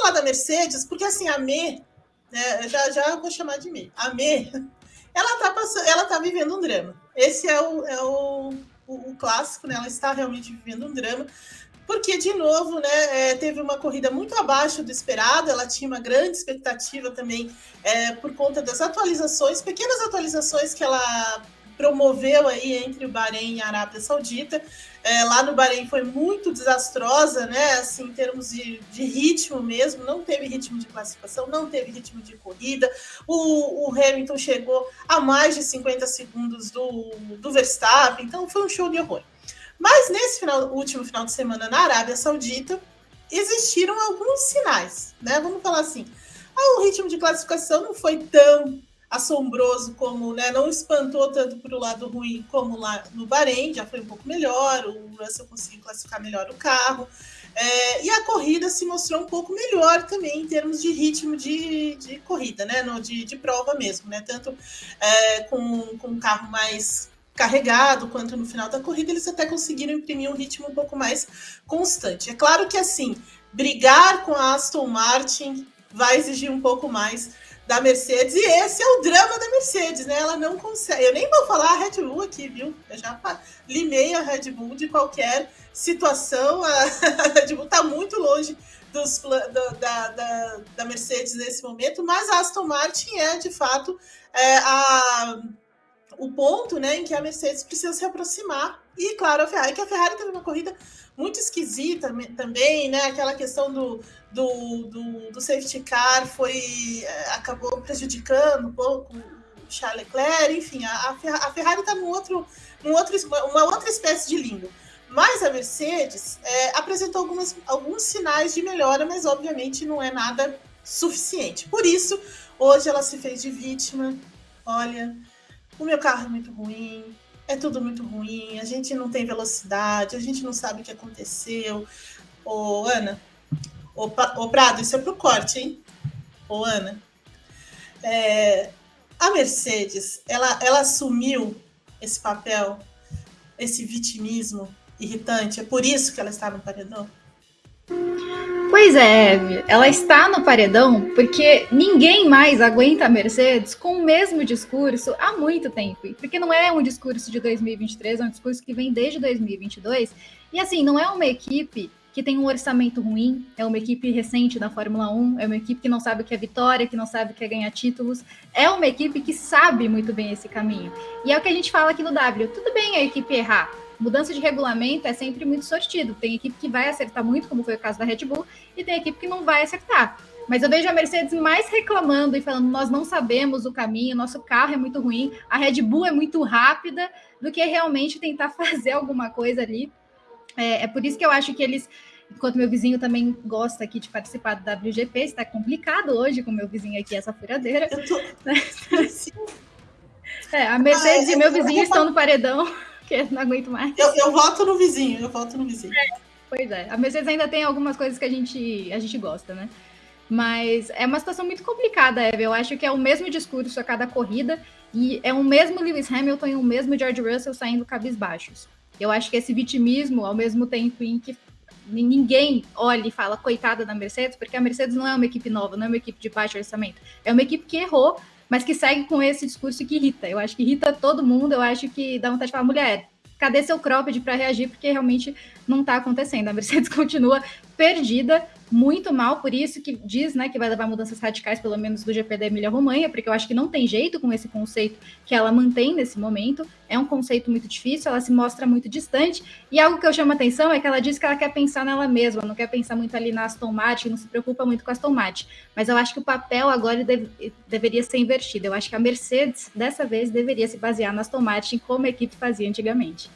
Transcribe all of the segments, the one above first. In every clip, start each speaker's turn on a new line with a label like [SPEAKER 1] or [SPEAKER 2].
[SPEAKER 1] falar da Mercedes, porque assim, a Me, né, já, já vou chamar de Me, a Me, ela tá, passando, ela tá vivendo um drama. Esse é o, é o, o, o clássico, né? Ela está realmente vivendo um drama porque, de novo, né, é, teve uma corrida muito abaixo do esperado, ela tinha uma grande expectativa também é, por conta das atualizações, pequenas atualizações que ela promoveu aí entre o Bahrein e a Arábia Saudita. É, lá no Bahrein foi muito desastrosa, né? Assim, em termos de, de, ritmo mesmo, não teve ritmo de classificação, não teve ritmo de corrida. O, o Hamilton chegou a mais de 50 segundos do, do Verstappen, então foi um show de horror. Mas nesse final, último final de semana na Arábia Saudita, existiram alguns sinais, né? Vamos falar assim. Ah, o ritmo de classificação não foi tão assombroso como, né? Não espantou tanto para o lado ruim como lá no Bahrein, já foi um pouco melhor. O Russell conseguiu classificar melhor o carro. É, e a corrida se mostrou um pouco melhor também em termos de ritmo de, de corrida, né? No, de, de prova mesmo, né? Tanto é, com, com carro mais carregado quanto no final da corrida, eles até conseguiram imprimir um ritmo um pouco mais constante. É claro que assim, brigar com a Aston Martin vai exigir um pouco mais da Mercedes, e esse é o drama da Mercedes, né? Ela não consegue. Eu nem vou falar a Red Bull aqui, viu? Eu já limei a Red Bull de qualquer situação. A Red Bull está muito longe dos, da, da, da, Mercedes nesse momento, mas a Aston Martin é de fato é, a o ponto né, em que a Mercedes precisa se aproximar. E, claro, a Ferrari, que a Ferrari teve uma corrida muito esquisita também, né? Aquela questão do, do, do, do safety car foi é, acabou prejudicando um pouco o Charles Leclerc, enfim, a, a Ferrari está num outro, num outro, uma outra espécie de limbo. Mas a Mercedes é, apresentou algumas, alguns sinais de melhora, mas obviamente não é nada suficiente. Por isso, hoje ela se fez de vítima. Olha, o meu carro é muito ruim, é tudo muito ruim, a gente não tem velocidade, a gente não sabe o que aconteceu. Ô, Ana, ô, ô Prado, isso é pro corte, hein? Ô, Ana. É, a Mercedes, ela, ela assumiu esse papel, esse vitimismo irritante, é por isso que ela está no paredão?
[SPEAKER 2] Pois é, Eve, ela está no paredão porque ninguém mais aguenta a Mercedes com o mesmo discurso há muito tempo. Porque não é um discurso de 2023, é um discurso que vem desde 2022. E assim, não é uma equipe que tem um orçamento ruim, é uma equipe recente da Fórmula 1, é uma equipe que não sabe o que é vitória, que não sabe o que é ganhar títulos, é uma equipe que sabe muito bem esse caminho. E é o que a gente fala aqui no W. Tudo bem a equipe errar, mudança de regulamento é sempre muito sortido. Tem equipe que vai acertar muito, como foi o caso da Red Bull, e tem equipe que não vai acertar. Mas eu vejo a Mercedes mais reclamando e falando: nós não sabemos o caminho, nosso carro é muito ruim, a Red Bull é muito rápida, do que realmente tentar fazer alguma coisa ali. É, é por isso que eu acho que eles enquanto meu vizinho também gosta aqui de participar do WGP, está complicado hoje com meu vizinho aqui, essa furadeira. Tô... é, a Mercedes ah, é, e meu vizinho estão no paredão porque não aguento mais.
[SPEAKER 1] Eu, eu voto no vizinho, eu voto no vizinho. É,
[SPEAKER 2] pois é. A Mercedes ainda tem algumas coisas que a gente, a gente gosta, né? Mas é uma situação muito complicada, Eve. Eu acho que é o mesmo discurso a cada corrida e é o mesmo Lewis Hamilton e o mesmo George Russell saindo cabisbaixos. Eu acho que esse vitimismo, ao mesmo tempo em que ninguém olha e fala coitada da Mercedes, porque a Mercedes não é uma equipe nova, não é uma equipe de baixo orçamento. É uma equipe que errou, mas que segue com esse discurso que irrita. Eu acho que irrita todo mundo, eu acho que dá vontade de falar, mulher, cadê seu cropped para reagir? Porque realmente não está acontecendo. A Mercedes continua perdida, muito mal, por isso que diz né, que vai levar mudanças radicais, pelo menos do GP da Emília-Romanha, porque eu acho que não tem jeito com esse conceito que ela mantém nesse momento. É um conceito muito difícil, ela se mostra muito distante. E algo que eu chamo atenção é que ela diz que ela quer pensar nela mesma, não quer pensar muito ali na Aston Martin, não se preocupa muito com a Aston Martin. Mas eu acho que o papel agora deve, deveria ser invertido. Eu acho que a Mercedes, dessa vez, deveria se basear na Aston Martin como a equipe fazia antigamente.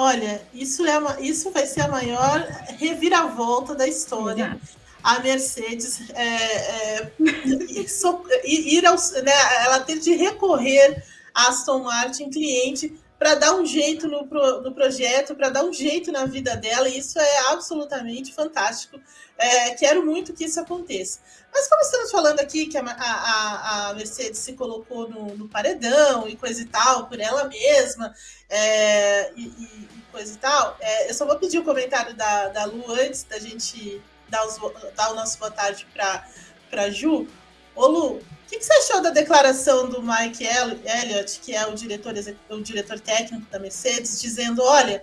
[SPEAKER 1] Olha, isso, é uma, isso vai ser a maior reviravolta da história. Exato. A Mercedes é, é, ir ao, né, ela ter de recorrer à Aston Martin cliente para dar um jeito no, pro, no projeto, para dar um jeito na vida dela, e isso é absolutamente fantástico. É, quero muito que isso aconteça. Mas como estamos falando aqui que a, a, a Mercedes se colocou no, no, paredão e coisa e tal, por ela mesma, é, e, e, coisa e tal, é, eu só vou pedir o comentário da, da Lu antes da gente dar, os, dar o nosso boa tarde para Ju. Ô Lu, o que, que, você achou da declaração do Mike Elliott, que é o diretor, o diretor técnico da Mercedes, dizendo: olha,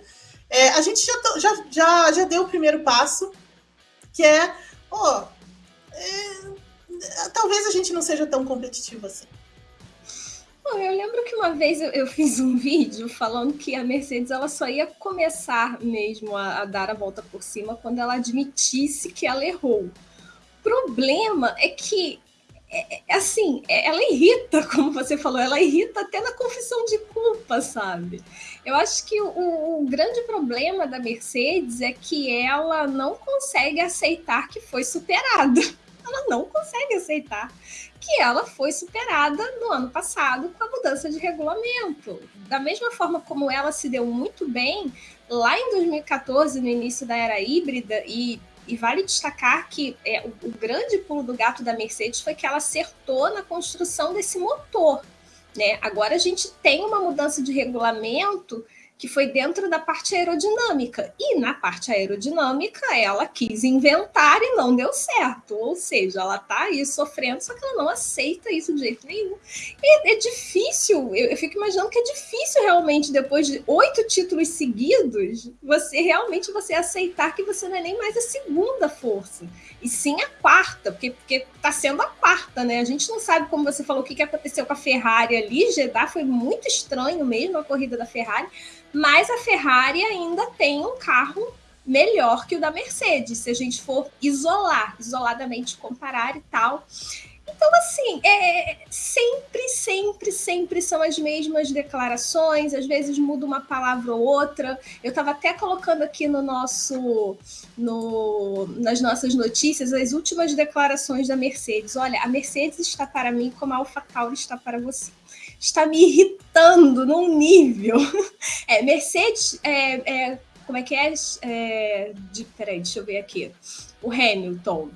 [SPEAKER 1] é, a gente já, já, já, já deu o primeiro passo, que é, ó, é, talvez a gente não seja tão competitivo assim.
[SPEAKER 3] Bom, eu lembro que uma vez eu, eu, fiz um vídeo falando que a Mercedes ela só ia começar mesmo a, a dar a volta por cima quando ela admitisse que ela errou. O problema é que é, é, assim, é, ela irrita, como você falou, ela irrita até na confissão de culpa, sabe? Eu acho que o, o, grande problema da Mercedes é que ela não consegue aceitar que foi superada. Ela não consegue aceitar que ela foi superada no ano passado com a mudança de regulamento. Da mesma forma como ela se deu muito bem lá em 2014, no início da era híbrida, e e vale destacar que é, o, o, grande pulo do gato da Mercedes foi que ela acertou na construção desse motor. Né? Agora a gente tem uma mudança de regulamento que foi dentro da parte aerodinâmica. E na parte aerodinâmica, ela quis inventar e não deu certo. Ou seja, ela está aí sofrendo, só que ela não aceita isso de jeito nenhum. E é difícil, eu, eu fico imaginando que é difícil realmente, depois de oito títulos seguidos, você realmente você aceitar que você não é nem mais a segunda força, e sim a quarta, porque está sendo a quarta, né? A gente não sabe, como você falou, o que, que aconteceu com a Ferrari ali. Jeddah foi muito estranho mesmo a corrida da Ferrari mas a Ferrari ainda tem um carro melhor que o da Mercedes, se a gente for isolar, isoladamente comparar e tal. Então, assim, é, sempre, sempre, sempre são as mesmas declarações, às vezes muda uma palavra ou outra. Eu estava até colocando aqui no nosso, no, nas nossas notícias as últimas declarações da Mercedes. Olha, a Mercedes está para mim como a AlphaTauri está para você está me irritando num nível. É, Mercedes, é, é, como é que é? é de, peraí, deixa eu ver aqui. O Hamilton.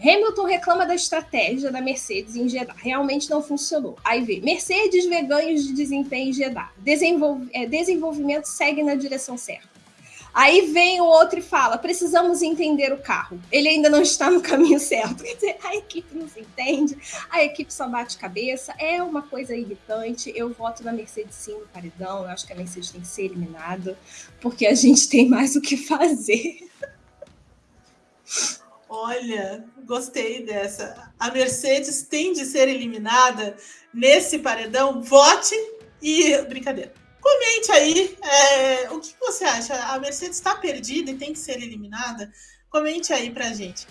[SPEAKER 3] Hamilton reclama da estratégia da Mercedes em Jeddah. Realmente não funcionou. Aí vê, Mercedes vê ganhos de desempenho em Jeddah. Desenvolv é, desenvolvimento segue na direção certa. Aí vem o outro e fala: precisamos entender o carro. Ele ainda não está no caminho certo. Quer dizer, a equipe não se entende, a equipe só bate cabeça. É uma coisa irritante. Eu voto na Mercedes sim no paredão. Eu acho que a Mercedes tem que ser eliminada, porque a gente tem mais o que fazer.
[SPEAKER 1] Olha, gostei dessa. A Mercedes tem de ser eliminada nesse paredão. Vote e. Brincadeira. Comente aí é, o que você acha. A Mercedes está perdida e tem que ser eliminada? Comente aí para gente.